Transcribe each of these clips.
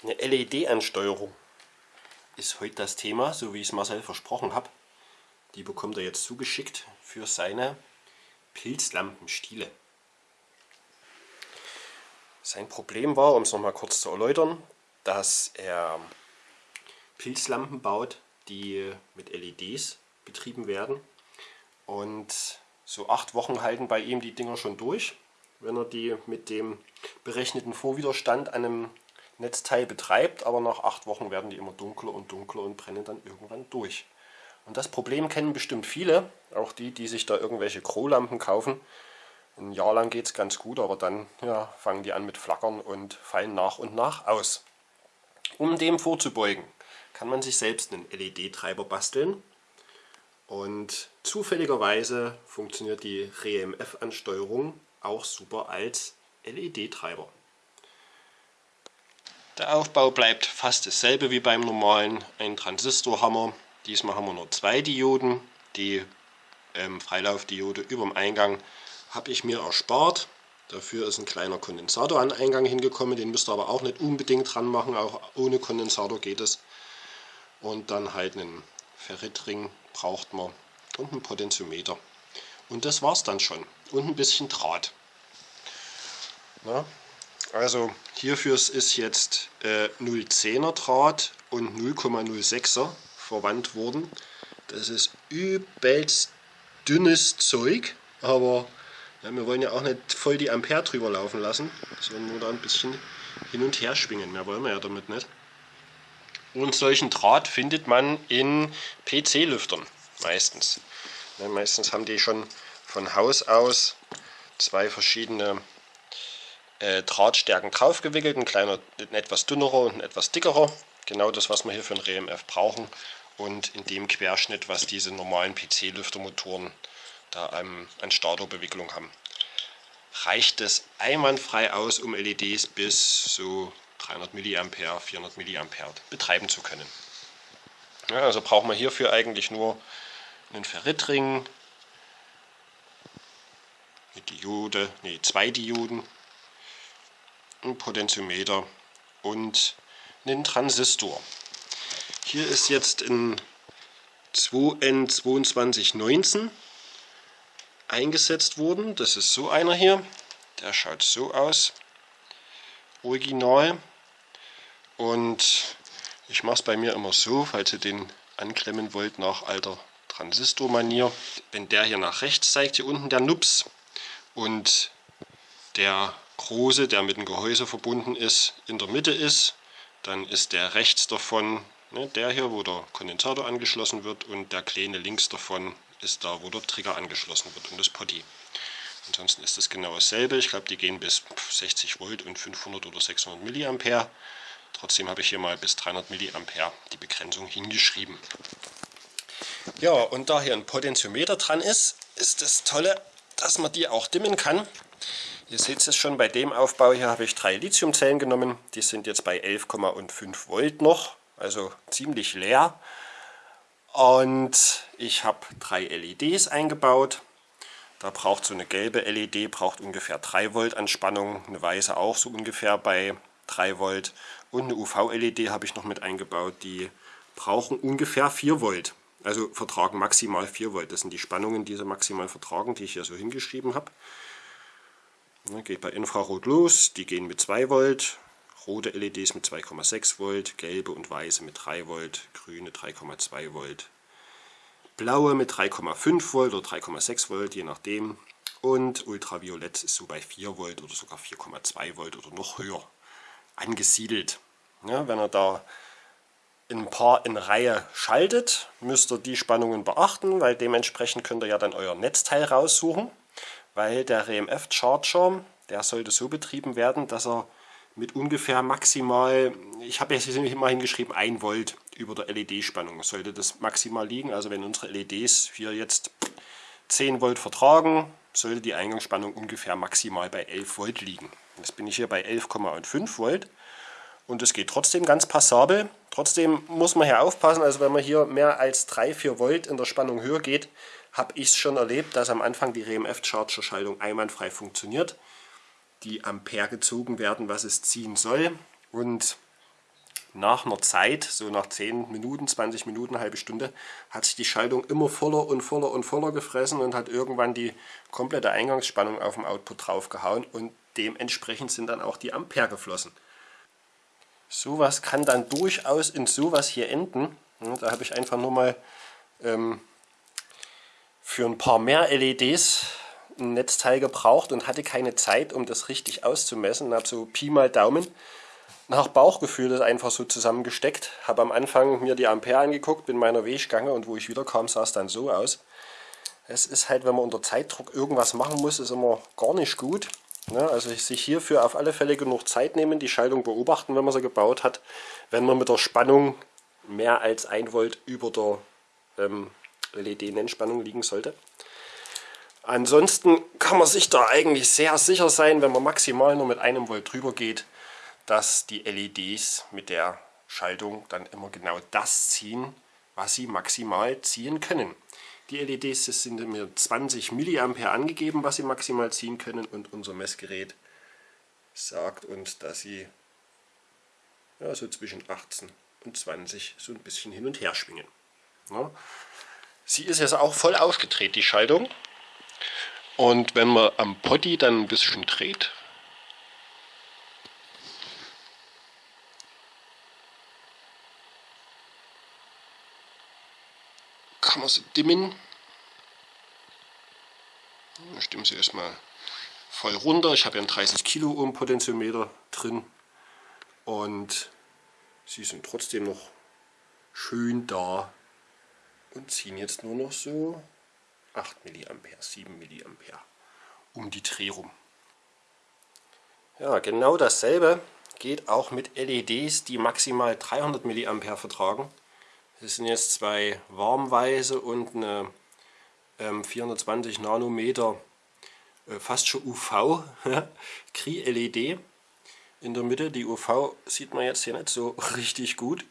Eine LED-Ansteuerung ist heute das Thema, so wie ich es Marcel versprochen habe. Die bekommt er jetzt zugeschickt für seine Pilzlampenstiele. Sein Problem war, um es nochmal kurz zu erläutern, dass er Pilzlampen baut, die mit LEDs betrieben werden. Und so acht Wochen halten bei ihm die Dinger schon durch, wenn er die mit dem berechneten Vorwiderstand an einem Netzteil betreibt, aber nach acht Wochen werden die immer dunkler und dunkler und brennen dann irgendwann durch. Und das Problem kennen bestimmt viele, auch die, die sich da irgendwelche Kro-Lampen kaufen. Ein Jahr lang geht es ganz gut, aber dann ja, fangen die an mit Flackern und fallen nach und nach aus. Um dem vorzubeugen, kann man sich selbst einen LED-Treiber basteln. Und zufälligerweise funktioniert die REMF-Ansteuerung auch super als LED-Treiber. Der Aufbau bleibt fast dasselbe wie beim normalen. Ein Transistorhammer. Diesmal haben wir nur zwei Dioden. Die ähm, Freilaufdiode über dem Eingang habe ich mir erspart. Dafür ist ein kleiner Kondensator an den Eingang hingekommen. Den müsst ihr aber auch nicht unbedingt dran machen. Auch ohne Kondensator geht es. Und dann halt einen Ferritring braucht man und einen Potentiometer. Und das war es dann schon. Und ein bisschen Draht. Na, also hierfür ist jetzt äh, 0,10er Draht und 0,06er verwandt worden. Das ist übelst dünnes Zeug, aber ja, wir wollen ja auch nicht voll die Ampere drüber laufen lassen, sondern nur da ein bisschen hin und her schwingen. Mehr wollen wir ja damit nicht. Und solchen Draht findet man in PC-Lüftern meistens. Ja, meistens haben die schon von Haus aus zwei verschiedene äh, Drahtstärken draufgewickelt, ein kleiner, ein etwas dünnerer und ein etwas dickerer. Genau das, was wir hier für ein RMF brauchen. Und in dem Querschnitt, was diese normalen PC-Lüftermotoren da an, an Starterbewicklung haben. Reicht es einwandfrei aus, um LEDs bis so 300 mA, 400 mA betreiben zu können. Ja, also brauchen wir hierfür eigentlich nur einen Ferritring, eine Diode, nee, zwei Dioden ein Potentiometer und einen Transistor. Hier ist jetzt ein 2N2219 eingesetzt worden. Das ist so einer hier. Der schaut so aus. Original. Und ich mache es bei mir immer so, falls ihr den anklemmen wollt nach alter Transistormanier. Wenn der hier nach rechts zeigt, hier unten der Nups und der große, der mit dem Gehäuse verbunden ist, in der Mitte ist, dann ist der rechts davon, ne, der hier, wo der Kondensator angeschlossen wird und der kleine links davon ist da, wo der Trigger angeschlossen wird und das Potty. Ansonsten ist das genau dasselbe. Ich glaube, die gehen bis 60 Volt und 500 oder 600 Milliampere. Trotzdem habe ich hier mal bis 300 Milliampere die Begrenzung hingeschrieben. Ja, und da hier ein Potentiometer dran ist, ist das Tolle, dass man die auch dimmen kann. Ihr seht es schon, bei dem Aufbau hier habe ich drei Lithiumzellen genommen. Die sind jetzt bei 11,5 Volt noch, also ziemlich leer. Und ich habe drei LEDs eingebaut. Da braucht so eine gelbe LED braucht ungefähr 3 Volt an Spannung, eine weiße auch so ungefähr bei 3 Volt. Und eine UV-LED habe ich noch mit eingebaut, die brauchen ungefähr 4 Volt. Also vertragen maximal 4 Volt. Das sind die Spannungen, die sie maximal vertragen, die ich hier so hingeschrieben habe. Ne, geht bei Infrarot los, die gehen mit 2 Volt, rote LEDs mit 2,6 Volt, gelbe und weiße mit 3 Volt, grüne 3,2 Volt, blaue mit 3,5 Volt oder 3,6 Volt, je nachdem. Und Ultraviolett ist so bei 4 Volt oder sogar 4,2 Volt oder noch höher angesiedelt. Ja, wenn ihr da ein paar in Reihe schaltet, müsst ihr die Spannungen beachten, weil dementsprechend könnt ihr ja dann euer Netzteil raussuchen weil der RMF Charger, der sollte so betrieben werden, dass er mit ungefähr maximal, ich habe jetzt mal hingeschrieben, 1 Volt über der LED-Spannung sollte das maximal liegen. Also wenn unsere LEDs hier jetzt 10 Volt vertragen, sollte die Eingangsspannung ungefähr maximal bei 11 Volt liegen. Jetzt bin ich hier bei 11,5 Volt und es geht trotzdem ganz passabel. Trotzdem muss man hier aufpassen, also wenn man hier mehr als 3-4 Volt in der Spannung höher geht, habe ich es schon erlebt, dass am Anfang die RMF-Charger-Schaltung einwandfrei funktioniert. Die Ampere gezogen werden, was es ziehen soll. Und nach einer Zeit, so nach 10 Minuten, 20 Minuten, eine halbe Stunde, hat sich die Schaltung immer voller und voller und voller gefressen und hat irgendwann die komplette Eingangsspannung auf dem Output draufgehauen und dementsprechend sind dann auch die Ampere geflossen. Sowas kann dann durchaus in sowas hier enden. Da habe ich einfach nur mal ähm, für ein paar mehr LEDs ein Netzteil gebraucht und hatte keine Zeit, um das richtig auszumessen. habe so Pi mal Daumen nach Bauchgefühl das einfach so zusammengesteckt. Habe am Anfang mir die Ampere angeguckt, bin meiner Weg gegangen und wo ich wieder kam, sah es dann so aus. Es ist halt, wenn man unter Zeitdruck irgendwas machen muss, ist immer gar nicht gut. Ja, also sich hierfür auf alle Fälle genug Zeit nehmen, die Schaltung beobachten, wenn man sie gebaut hat. Wenn man mit der Spannung mehr als 1 Volt über der ähm, LED-Nennspannung liegen sollte. Ansonsten kann man sich da eigentlich sehr sicher sein, wenn man maximal nur mit einem Volt drüber geht, dass die LEDs mit der Schaltung dann immer genau das ziehen, was sie maximal ziehen können. Die LEDs sind mit 20 mA angegeben, was sie maximal ziehen können und unser Messgerät sagt uns, dass sie ja, so zwischen 18 und 20 so ein bisschen hin und her schwingen. Ja. Sie ist jetzt auch voll aufgedreht, die Schaltung. Und wenn man am Potty dann ein bisschen dreht, kann man sie dimmen. Dann stimmen sie erstmal voll runter. Ich habe ja einen 30 Kilo Ohm Potentiometer drin und sie sind trotzdem noch schön da und ziehen jetzt nur noch so 8 mA, 7 mA um die Dreh rum. Ja, genau dasselbe geht auch mit LEDs, die maximal 300 mA vertragen. Das sind jetzt zwei warmweise und eine ähm, 420 Nanometer, äh, fast schon UV, Kri-LED in der Mitte. Die UV sieht man jetzt hier nicht so richtig gut.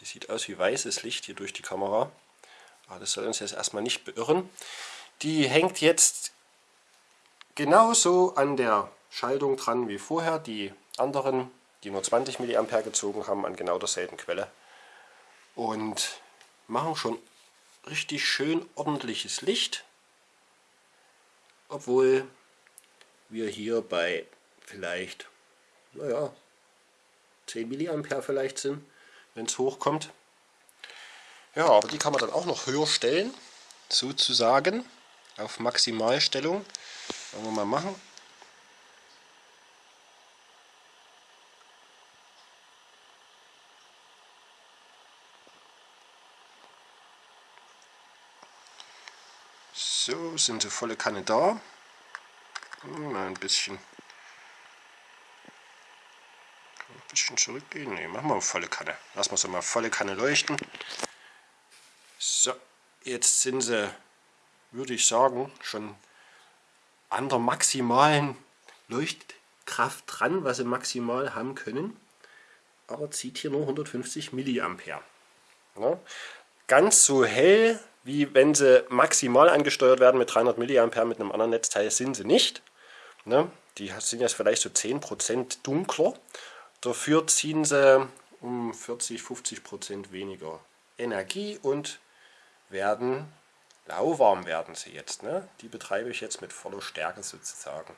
Die sieht aus wie weißes Licht hier durch die Kamera. Aber das soll uns jetzt erstmal nicht beirren. Die hängt jetzt genauso an der Schaltung dran wie vorher. Die anderen, die nur 20 mA gezogen haben, an genau derselben Quelle. Und machen schon richtig schön ordentliches Licht. Obwohl wir hier bei vielleicht, naja, 10 mA vielleicht sind, wenn es hochkommt. Ja, aber die kann man dann auch noch höher stellen, sozusagen, auf Maximalstellung. Wollen wir mal machen. So, sind sie volle Kanne da. Mal ein bisschen, ein bisschen zurückgehen. Ne, machen wir volle Kanne. Lassen wir sie mal volle Kanne leuchten. So, jetzt sind sie, würde ich sagen, schon an der maximalen Leuchtkraft dran, was sie maximal haben können. Aber zieht hier nur 150 mA. Ganz so hell, wie wenn sie maximal angesteuert werden mit 300 mA mit einem anderen Netzteil, sind sie nicht. Ne? Die sind jetzt vielleicht so 10% dunkler. Dafür ziehen sie um 40-50% weniger Energie und werden lauwarm werden sie jetzt. Ne? Die betreibe ich jetzt mit voller Stärke sozusagen.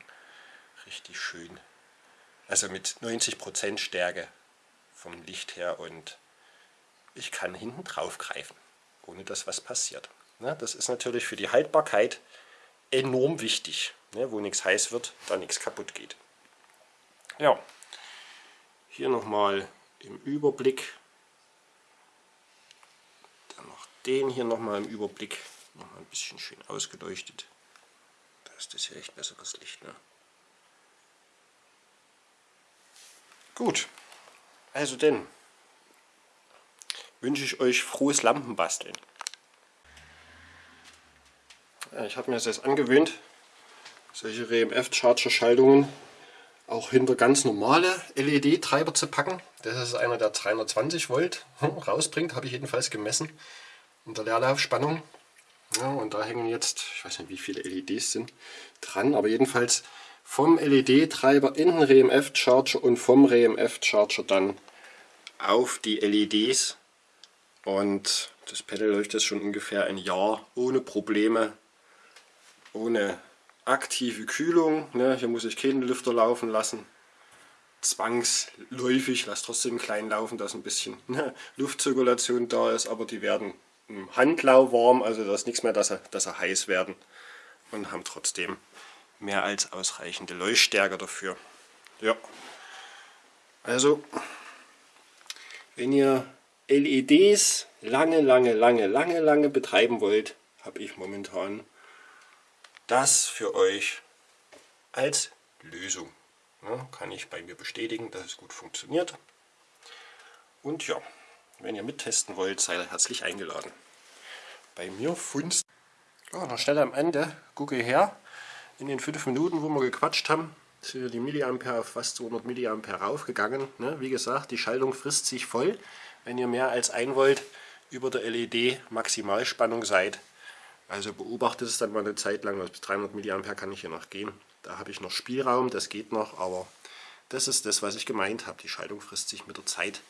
Richtig schön. Also mit 90% Stärke vom Licht her und ich kann hinten drauf greifen, ohne dass was passiert. Ne? Das ist natürlich für die Haltbarkeit enorm wichtig, ne? wo nichts heiß wird, da nichts kaputt geht. Ja, hier nochmal im Überblick den hier nochmal im Überblick noch mal ein bisschen schön ausgeleuchtet. Da ist das hier echt besseres Licht. Ne? Gut, also denn wünsche ich euch frohes Lampenbasteln. Ich habe mir das jetzt angewöhnt, solche RMF-Charger-Schaltungen auch hinter ganz normale LED-Treiber zu packen. Das ist einer, der 320 Volt rausbringt, habe ich jedenfalls gemessen in der Leerlaufspannung. Ja, und da hängen jetzt, ich weiß nicht wie viele LEDs sind, dran, aber jedenfalls vom LED-Treiber in den RMF-Charger und vom RMF-Charger dann auf die LEDs und das Pedal jetzt schon ungefähr ein Jahr ohne Probleme, ohne aktive Kühlung. Ne? Hier muss ich keinen Lüfter laufen lassen. Zwangsläufig, lass trotzdem klein laufen, dass ein bisschen ne, Luftzirkulation da ist, aber die werden im Handlau warm, also da ist nichts mehr, dass sie, dass sie heiß werden und haben trotzdem mehr als ausreichende Leuchtstärke dafür. Ja, also wenn ihr LEDs lange, lange, lange, lange, lange betreiben wollt, habe ich momentan das für euch als Lösung. Ja, kann ich bei mir bestätigen, dass es gut funktioniert. Und ja, wenn ihr mittesten wollt, seid ihr herzlich eingeladen. Bei mir funzt. Ja, noch schnell am Ende, gucke her, in den 5 Minuten, wo wir gequatscht haben, sind die Milliampere auf fast 200 Milliampere raufgegangen. Ne? Wie gesagt, die Schaltung frisst sich voll. Wenn ihr mehr als 1 Volt über der LED Maximalspannung seid, also beobachtet es dann mal eine Zeit lang, bis 300 mA kann ich hier noch gehen. Da habe ich noch Spielraum, das geht noch, aber das ist das, was ich gemeint habe. Die Schaltung frisst sich mit der Zeit